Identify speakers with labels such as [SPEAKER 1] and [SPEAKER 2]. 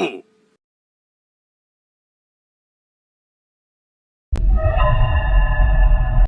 [SPEAKER 1] fool.